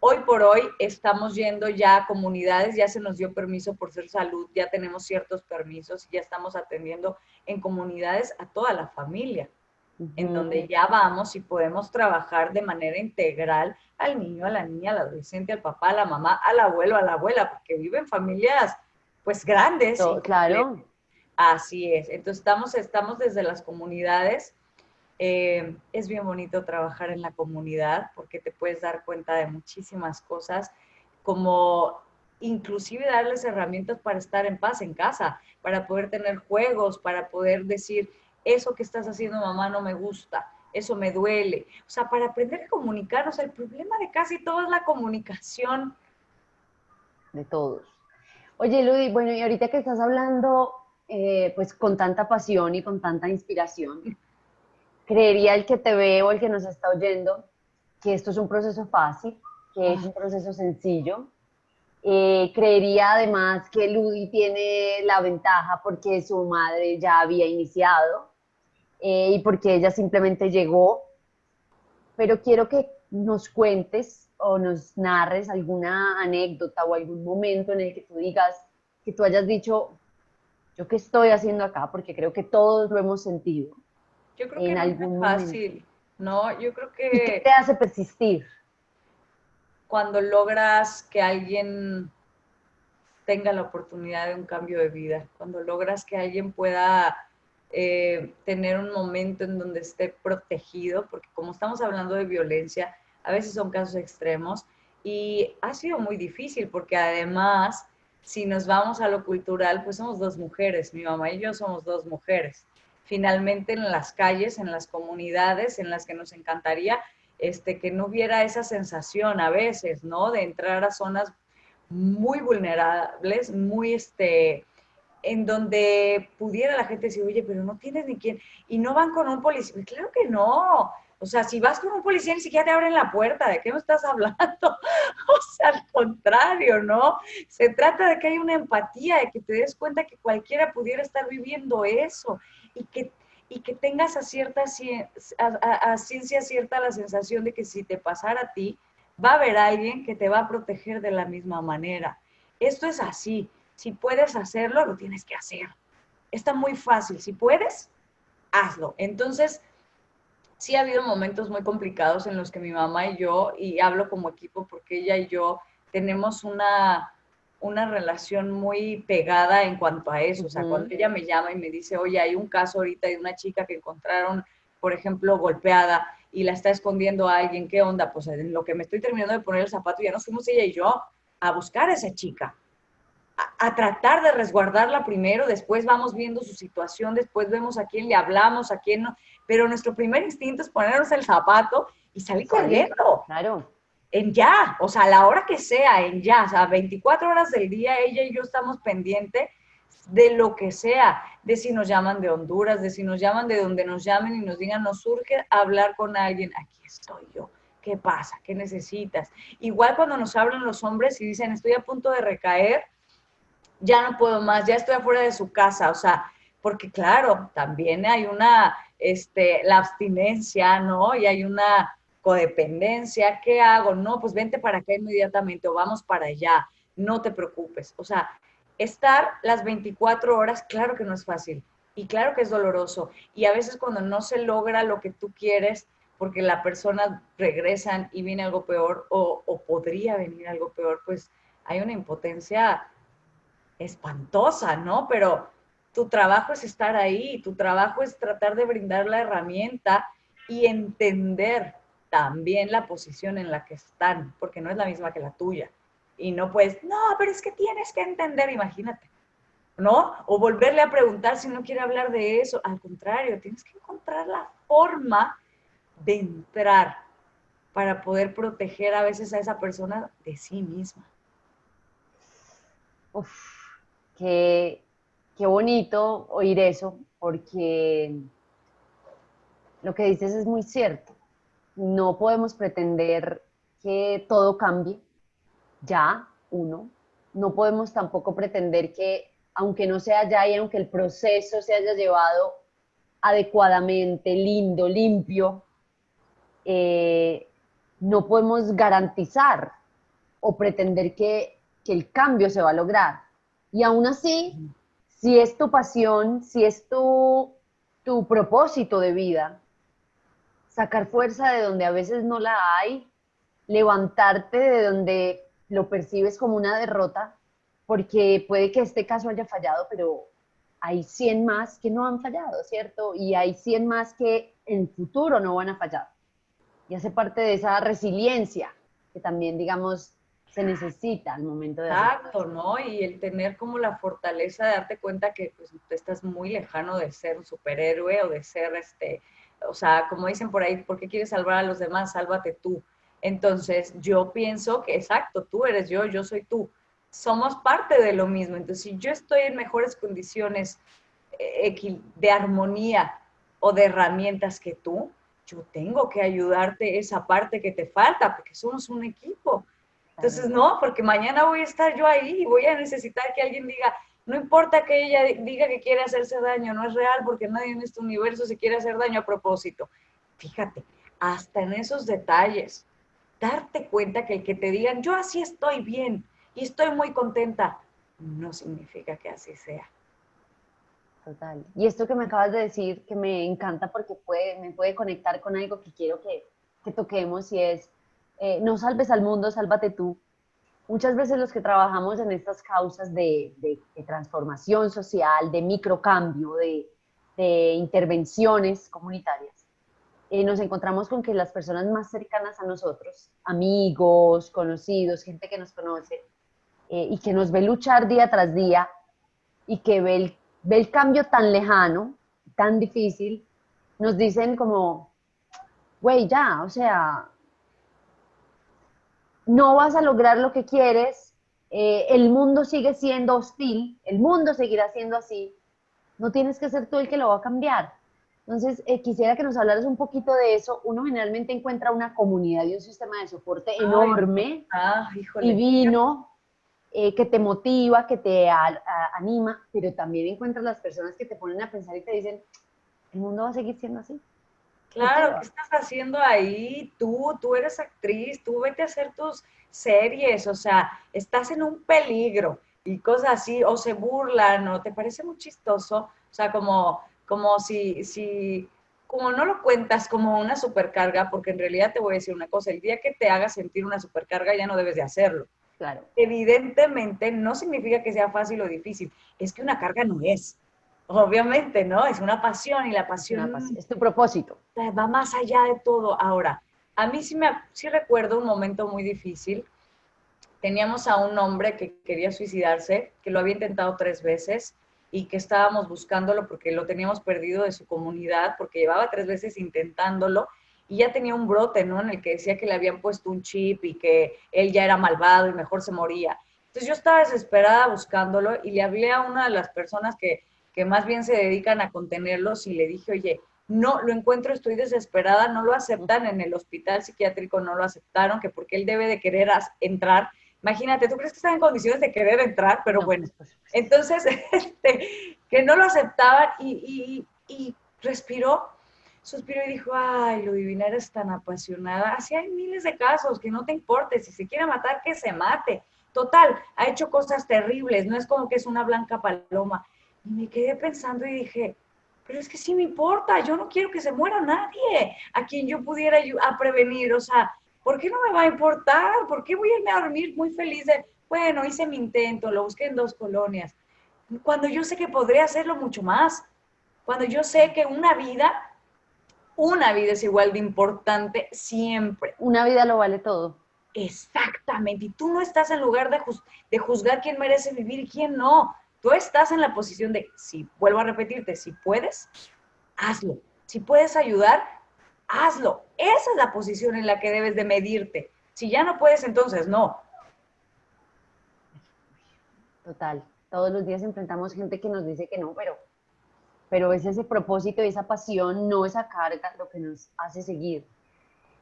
Hoy por hoy estamos yendo ya a comunidades, ya se nos dio permiso por ser salud, ya tenemos ciertos permisos, ya estamos atendiendo en comunidades a toda la familia en donde ya vamos y podemos trabajar de manera integral al niño, a la niña, al adolescente, al papá, a la mamá, al abuelo, a la abuela, porque viven familias pues grandes. claro. Así es. Entonces estamos, estamos desde las comunidades. Eh, es bien bonito trabajar en la comunidad porque te puedes dar cuenta de muchísimas cosas, como inclusive darles herramientas para estar en paz en casa, para poder tener juegos, para poder decir, eso que estás haciendo mamá no me gusta, eso me duele. O sea, para aprender a comunicarnos, el problema de casi todo es la comunicación. De todos. Oye, Ludi, bueno, y ahorita que estás hablando, eh, pues con tanta pasión y con tanta inspiración, creería el que te ve o el que nos está oyendo que esto es un proceso fácil, que es un proceso sencillo. Eh, creería además que Ludi tiene la ventaja porque su madre ya había iniciado eh, y porque ella simplemente llegó. Pero quiero que nos cuentes o nos narres alguna anécdota o algún momento en el que tú digas, que tú hayas dicho, yo qué estoy haciendo acá, porque creo que todos lo hemos sentido. Yo creo que no es fácil, ¿no? Yo creo que... qué te hace persistir? Cuando logras que alguien tenga la oportunidad de un cambio de vida, cuando logras que alguien pueda eh, tener un momento en donde esté protegido, porque como estamos hablando de violencia, a veces son casos extremos y ha sido muy difícil porque además, si nos vamos a lo cultural, pues somos dos mujeres, mi mamá y yo somos dos mujeres. Finalmente en las calles, en las comunidades en las que nos encantaría este, que no hubiera esa sensación a veces, ¿no? De entrar a zonas muy vulnerables, muy, este, en donde pudiera la gente decir, oye, pero no tienes ni quién, y no van con un policía. Claro que no. O sea, si vas con un policía ni siquiera te abren la puerta, ¿de qué me estás hablando? o sea, al contrario, ¿no? Se trata de que haya una empatía, de que te des cuenta que cualquiera pudiera estar viviendo eso y que, y que tengas a, cierta, a ciencia cierta la sensación de que si te pasara a ti, va a haber alguien que te va a proteger de la misma manera. Esto es así. Si puedes hacerlo, lo tienes que hacer. Está muy fácil. Si puedes, hazlo. Entonces, sí ha habido momentos muy complicados en los que mi mamá y yo, y hablo como equipo porque ella y yo tenemos una, una relación muy pegada en cuanto a eso. O sea, cuando ella me llama y me dice, oye, hay un caso ahorita de una chica que encontraron, por ejemplo, golpeada y la está escondiendo a alguien, ¿qué onda? Pues en lo que me estoy terminando de poner el zapato, ya nos fuimos ella y yo a buscar a esa chica a, tratar de resguardarla primero, después vamos viendo su situación, después vemos a quién le hablamos, a quién no, pero nuestro primer instinto es ponernos el zapato y salir corriendo. Claro. En ya, o sea, a la hora que sea, en ya, o sea, 24 horas del día, ella y yo estamos pendientes de lo que sea, de si nos llaman de Honduras, de si nos llaman de donde nos llamen y nos digan, nos surge hablar con alguien, aquí estoy yo. ¿Qué pasa? ¿Qué necesitas? Igual cuando nos hablan los hombres y dicen, estoy a punto de recaer, ya no puedo más, ya estoy afuera de su casa, o sea, porque claro, también hay una, este, la abstinencia, ¿no? Y hay una codependencia, ¿qué hago? No, pues vente para acá inmediatamente o vamos para allá, no te preocupes. O sea, estar las 24 horas, claro que no es fácil y claro que es doloroso. Y a veces cuando no se logra lo que tú quieres, porque la persona regresan y viene algo peor o, o podría venir algo peor, pues hay una impotencia espantosa, ¿no? Pero tu trabajo es estar ahí, tu trabajo es tratar de brindar la herramienta y entender también la posición en la que están, porque no es la misma que la tuya. Y no puedes, no, pero es que tienes que entender, imagínate, ¿no? O volverle a preguntar si no quiere hablar de eso. Al contrario, tienes que encontrar la forma de entrar para poder proteger a veces a esa persona de sí misma. Uf, qué, qué bonito oír eso, porque lo que dices es muy cierto. No podemos pretender que todo cambie ya, uno. No podemos tampoco pretender que, aunque no sea ya y aunque el proceso se haya llevado adecuadamente, lindo, limpio, eh, no podemos garantizar o pretender que, el cambio se va a lograr. Y aún así, si es tu pasión, si es tu, tu propósito de vida, sacar fuerza de donde a veces no la hay, levantarte de donde lo percibes como una derrota, porque puede que este caso haya fallado, pero hay 100 más que no han fallado, ¿cierto? Y hay 100 más que en futuro no van a fallar y hace parte de esa resiliencia que también, digamos, se necesita al momento de... Exacto, ¿no? Y el tener como la fortaleza de darte cuenta que pues, tú estás muy lejano de ser un superhéroe o de ser, este, o sea, como dicen por ahí, ¿por qué quieres salvar a los demás? Sálvate tú. Entonces, yo pienso que, exacto, tú eres yo, yo soy tú. Somos parte de lo mismo. Entonces, si yo estoy en mejores condiciones eh, de armonía o de herramientas que tú, yo tengo que ayudarte esa parte que te falta, porque somos un equipo. Entonces, no, porque mañana voy a estar yo ahí y voy a necesitar que alguien diga, no importa que ella diga que quiere hacerse daño, no es real porque nadie en este universo se quiere hacer daño a propósito. Fíjate, hasta en esos detalles, darte cuenta que el que te digan, yo así estoy bien y estoy muy contenta, no significa que así sea. Total. Y esto que me acabas de decir, que me encanta porque puede, me puede conectar con algo que quiero que, que toquemos y es, eh, no salves al mundo, sálvate tú. Muchas veces los que trabajamos en estas causas de, transformación social, de microcambio, de, intervenciones comunitarias, eh, nos encontramos con que las personas más cercanas a nosotros, amigos, conocidos, gente que nos conoce eh, y que nos ve luchar día tras día y que ve el ve el cambio tan lejano, tan difícil, nos dicen como, güey, ya, o sea, no vas a lograr lo que quieres, eh, el mundo sigue siendo hostil, el mundo seguirá siendo así, no tienes que ser tú el que lo va a cambiar. Entonces, eh, quisiera que nos hablaras un poquito de eso. Uno generalmente encuentra una comunidad y un sistema de soporte enorme, ah, divino, eh, que te motiva, que te anima, pero también encuentras las personas que te ponen a pensar y te dicen, el mundo va a seguir siendo así. Claro, ¿qué estás haciendo ahí? Tú, tú eres actriz, tú vete a hacer tus series, o sea, estás en un peligro y cosas así, o se burlan, o te parece muy chistoso, o sea, como, como si, si, como no lo cuentas como una supercarga, porque en realidad te voy a decir una cosa, el día que te haga sentir una supercarga ya no debes de hacerlo. Claro. Evidentemente no significa que sea fácil o difícil, es que una carga no es. Obviamente, ¿no? Es una pasión y la pasión es, tu propósito. Va más allá de todo. Ahora, a mí sí, me, sí recuerdo un momento muy difícil. Teníamos a un hombre que quería suicidarse, que lo había intentado tres veces y que estábamos buscándolo porque lo teníamos perdido de su comunidad, porque llevaba tres veces intentándolo y ya tenía un brote, ¿no? En el que decía que le habían puesto un chip y que él ya era malvado y mejor se moría. Entonces yo estaba desesperada buscándolo y le hablé a una de las personas que, que más bien se dedican a contenerlos y le dije, oye, no, lo encuentro, estoy desesperada, no lo aceptan en el hospital psiquiátrico, no lo aceptaron, que porque él debe de querer entrar. Imagínate, ¿tú crees que está en condiciones de querer entrar? Pero bueno, entonces, este, que no lo aceptaban y, y, y respiró suspiró y dijo, ay, lo divina eres tan apasionada. Así hay miles de casos, que no te importe, si se quiere matar, que se mate. Total, ha hecho cosas terribles, no es como que es una blanca paloma. Y me quedé pensando y dije, pero es que sí me importa, yo no quiero que se muera nadie a quien yo pudiera a prevenir, o sea, ¿por qué no me va a importar? ¿Por qué voy a irme a dormir muy feliz de, bueno, hice mi intento, lo busqué en dos colonias. Cuando yo sé que podría hacerlo mucho más, cuando yo sé que una vida, una vida es igual de importante siempre. Una vida lo vale todo. Exactamente. Y tú no estás en lugar de, de juzgar quién merece vivir y quién no. Tú estás en la posición de, si vuelvo a repetirte, si puedes, hazlo. Si puedes ayudar, hazlo. Esa es la posición en la que debes de medirte. Si ya no puedes, entonces no. Total. Todos los días enfrentamos gente que nos dice que no, pero pero es ese propósito y esa pasión, no esa carga, lo que nos hace seguir.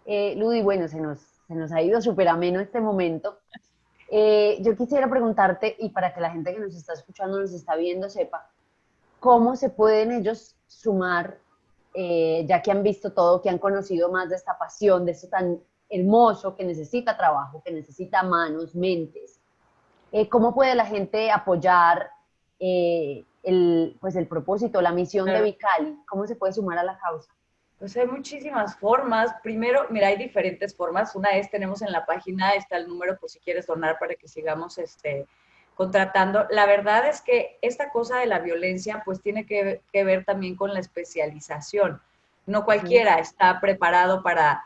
Eh, Ludi, bueno, se nos, se nos ha ido súper ameno este momento. Eh, yo quisiera preguntarte, y para que la gente que nos está escuchando, nos está viendo, sepa, ¿cómo se pueden ellos sumar, eh, ya que han visto todo, que han conocido más de esta pasión, de esto tan hermoso que necesita trabajo, que necesita manos, mentes? Eh, ¿Cómo puede la gente apoyar el, pues el propósito, la misión de Vicali? ¿Cómo se puede sumar a la causa? Pues hay muchísimas formas. Primero, mira, hay diferentes formas. Una es, tenemos en la página, está el número por si quieres donar para que sigamos este, contratando. La verdad es que esta cosa de la violencia, pues tiene que, ver también con la especialización. No cualquiera está preparado para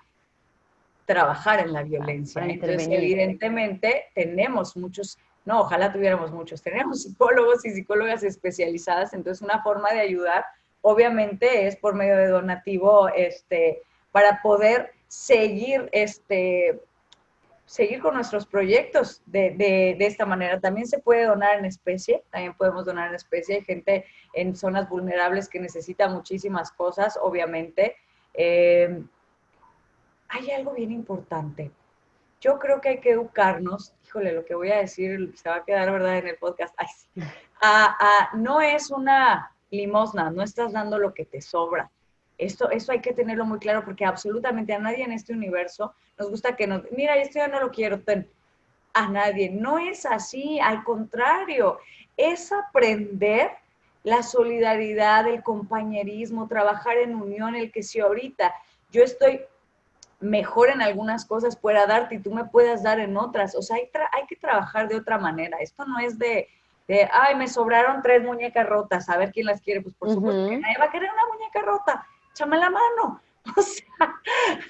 trabajar en la violencia. Entonces, evidentemente, tenemos muchos no, ojalá tuviéramos muchos. Tenemos psicólogos y psicólogas especializadas, entonces una forma de ayudar, obviamente, es por medio de donativo, este, para poder seguir, este, seguir con nuestros proyectos de, de, esta manera. También se puede donar en especie, también podemos donar en especie. Hay gente en zonas vulnerables que necesita muchísimas cosas, obviamente. Eh, hay algo bien importante. Yo creo que hay que educarnos híjole, lo que voy a decir se va a quedar, ¿verdad?, en el podcast. no es una limosna, no estás dando lo que te sobra. Esto, eso hay que tenerlo muy claro porque absolutamente a nadie en este universo nos gusta que nos, mira, esto ya no lo quiero, a nadie. No es así, al contrario, es aprender la solidaridad, el compañerismo, trabajar en unión, el que si ahorita yo estoy mejor en algunas cosas pueda darte y tú me puedas dar en otras. O sea, hay, hay que trabajar de otra manera. Esto no es de, de, ay, me sobraron tres muñecas rotas, a ver quién las quiere. Pues por supuesto que nadie va a querer una muñeca rota. Échame la mano. O sea,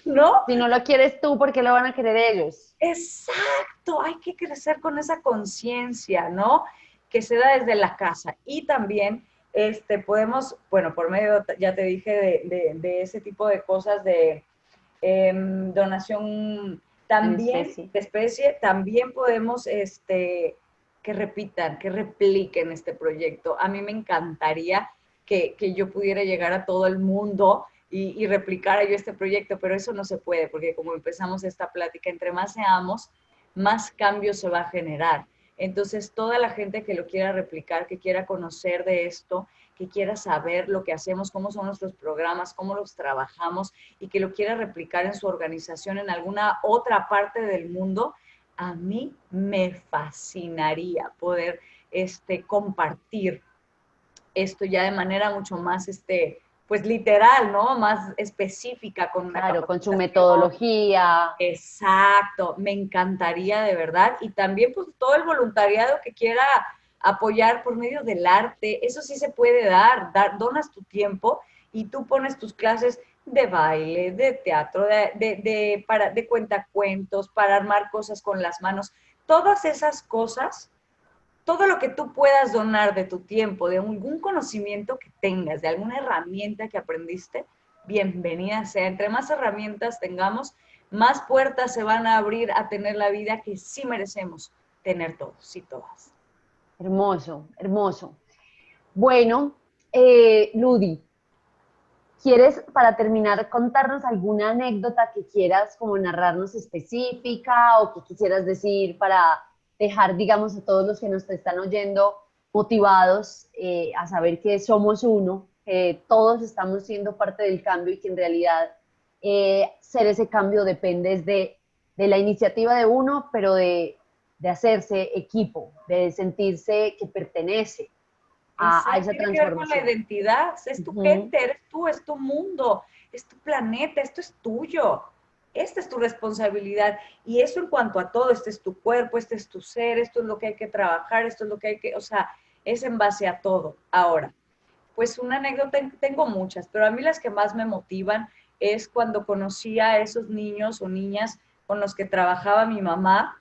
¿no? Si no lo quieres tú, ¿por qué lo van a querer ellos? Exacto, hay que crecer con esa conciencia, ¿no? Que se da desde la casa. Y también este, podemos, bueno, por medio, ya te dije, de, de ese tipo de cosas de Em, donación también de especie, también podemos este, que repitan, que repliquen este proyecto. A mí me encantaría que, yo pudiera llegar a todo el mundo y, y, replicara yo este proyecto, pero eso no se puede, porque como empezamos esta plática, entre más seamos, más cambios se va a generar. Entonces, toda la gente que lo quiera replicar, que quiera conocer de esto, que quiera saber lo que hacemos, cómo son nuestros programas, cómo los trabajamos y que lo quiera replicar en su organización en alguna otra parte del mundo, a mí me fascinaría poder este, compartir esto ya de manera mucho más este, pues literal, ¿no? Más específica con Claro, con su metodología. Exacto, me encantaría de verdad. Y también pues todo el voluntariado que quiera apoyar por medio del arte, eso sí se puede dar, dar donas tu tiempo y tú pones tus clases de baile, de teatro, de, de, para, de cuentacuentos, para armar cosas con las manos. Todas esas cosas, todo lo que tú puedas donar de tu tiempo, de algún conocimiento que tengas, de alguna herramienta que aprendiste, bienvenida sea. Entre más herramientas tengamos, más puertas se van a abrir a tener la vida que sí merecemos tener todos y todas. Hermoso, hermoso. Bueno, eh, Ludi, ¿quieres para terminar contarnos alguna anécdota que quieras como narrarnos específica o que quisieras decir para dejar, digamos, a todos los que nos están oyendo motivados eh, a saber que somos uno, que todos estamos siendo parte del cambio y que en realidad eh, ser ese cambio depende de, de la iniciativa de uno, pero de de hacerse equipo, de sentirse que pertenece a, esa transformación. Que ver con la identidad, es tu gente, eres tú, es tu mundo, es tu planeta, esto es tuyo. esta es tu responsabilidad. Y eso en cuanto a todo, este es tu cuerpo, este es tu ser, esto es lo que hay que trabajar, esto es lo que hay que, o sea, es en base a todo. Ahora, pues una anécdota, tengo muchas, pero a mí las que más me motivan es cuando conocí a esos niños o niñas con los que trabajaba mi mamá,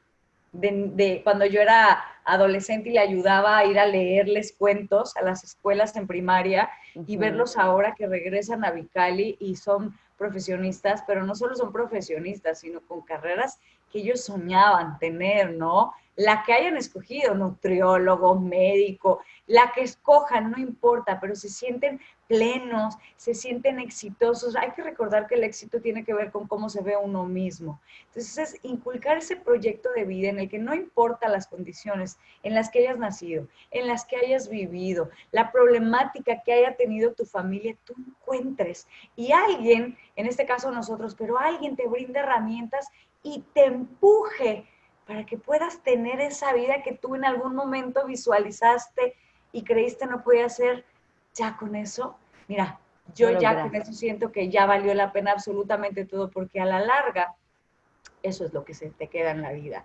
de, cuando yo era adolescente y le ayudaba a ir a leerles cuentos a las escuelas en primaria y verlos ahora que regresan a Vicali y son profesionistas, pero no solo son profesionistas, sino con carreras que ellos soñaban tener, ¿no? La que hayan escogido, nutriólogo, médico, la que escojan, no importa, pero se sienten plenos, se sienten exitosos. Hay que recordar que el éxito tiene que ver con cómo se ve uno mismo. Entonces es inculcar ese proyecto de vida en el que no importa las condiciones en las que hayas nacido, en las que hayas vivido, la problemática que haya tenido tu familia, tú encuentres. Y alguien, en este caso nosotros, pero alguien te brinda herramientas y te empuje para que puedas tener esa vida que tú en algún momento visualizaste y creíste no podía ser, ya con eso, mira, yo ya con eso siento que ya valió la pena absolutamente todo, porque a la larga, eso es lo que se te queda en la vida.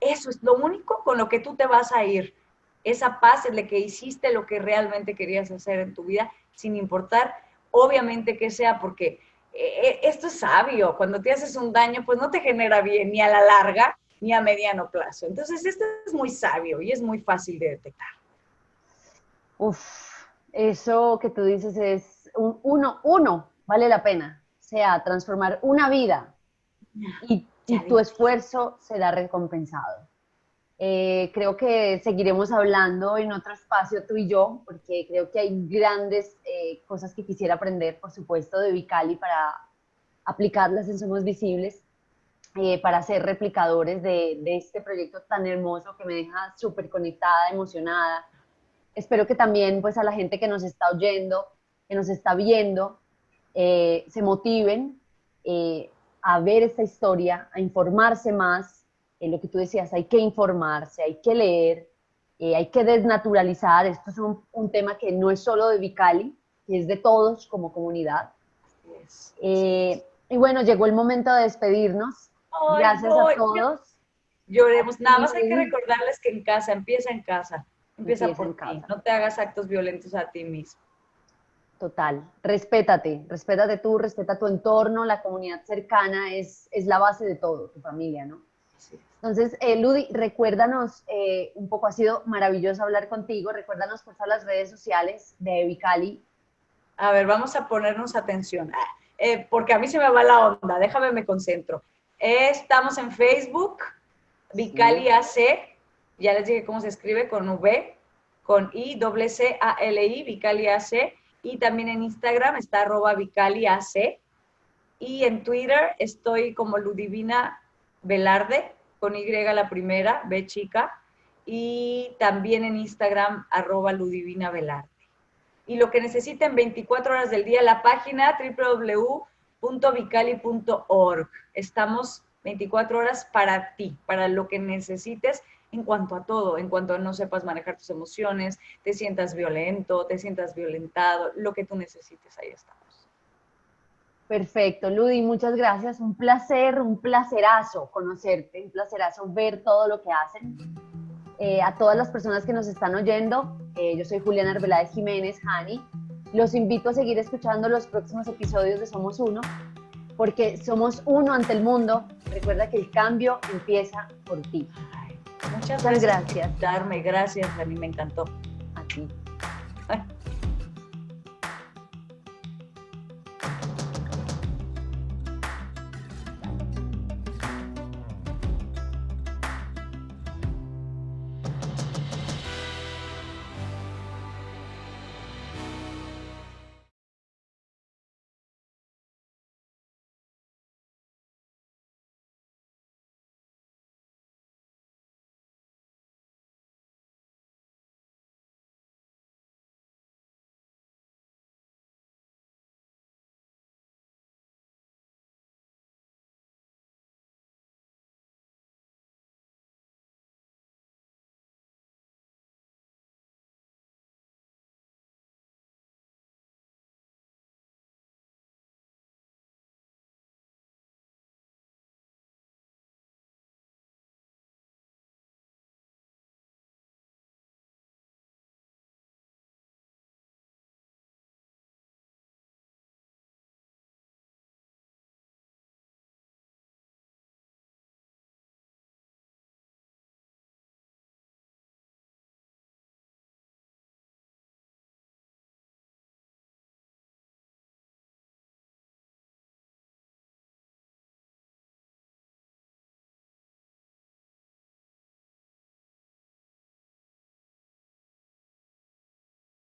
Eso es lo único con lo que tú te vas a ir. Esa paz en la que hiciste lo que realmente querías hacer en tu vida, sin importar, obviamente que sea, porque eh, eh, esto es sabio. Cuando te haces un daño, pues no te genera bien ni a la larga ni a mediano plazo. Entonces, esto es muy sabio y es muy fácil de detectar. Uf, eso que tú dices es un, uno, uno, vale la pena. O sea, transformar una vida y, tu esfuerzo será recompensado. Eh, creo que seguiremos hablando en otro espacio tú y yo, porque creo que hay grandes eh, cosas que quisiera aprender, por supuesto, de Vicali para aplicarlas en Somos Visibles, eh, para ser replicadores de, de, este proyecto tan hermoso que me deja súper conectada, emocionada, espero que también pues a la gente que nos está oyendo, que nos está viendo, eh, se motiven eh, a ver esta historia, a informarse más. En lo que tú decías, hay que informarse, hay que leer, eh, hay que desnaturalizar. Esto es un, tema que no es solo de Vicali, que es de todos como comunidad. y bueno, llegó el momento de despedirnos. Gracias a todos. Lloremos. Nada más hay que recordarles que en casa, empieza en casa. Empieza por ti, no te hagas actos violentos a ti mismo. Total, respétate, respétate tú, respeta tu entorno, la comunidad cercana es, es la base de todo, tu familia, ¿no? Entonces, eh, Ludi, recuérdanos, eh, un poco ha sido maravilloso hablar contigo, recuérdanos por favor las redes sociales de Vicali. A ver, vamos a ponernos atención, ah, eh, porque a mí se me va la onda, déjame me concentro. Estamos en Facebook, Vicali AC, ya les dije cómo se escribe con V, con I, doble C, A, L, I, Vicali AC. Y también en Instagram está arroba Vicali AC. Y en Twitter estoy como Ludivina Velarde, con Y la primera, B chica. Y también en Instagram arroba Ludivina Velarde. Y lo que necesiten 24 horas del día, la página www.vicali.org. Estamos 24 horas para ti, para lo que necesites en cuanto a todo, en cuanto a no sepas manejar tus emociones, te sientas violento, te sientas violentado, lo que tú necesites, ahí estamos. Perfecto, Ludi, muchas gracias. Un placer, un placerazo conocerte, un placerazo ver todo lo que hacen. Eh, a todas las personas que nos están oyendo, eh, yo soy Juliana Arbeláez Jiménez, Hani. Los invito a seguir escuchando los próximos episodios de Somos Uno, porque somos uno ante el mundo. Recuerda que el cambio empieza por ti. Muchas gracias. gracias. Darme, gracias, a mí me encantó. A ti.